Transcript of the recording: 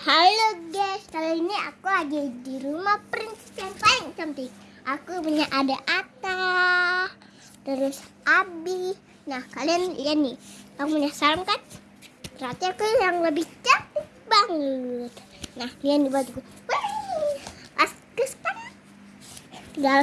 Halo guys, kali ini aku lagi di rumah princess yang paling cantik. Aku punya ada Ata, terus Abi. Nah kalian lihat nih, kamu punya kan? Berarti aku yang lebih cantik banget. Nah lihat nih bajuku. Wih, pas as kan? tinggal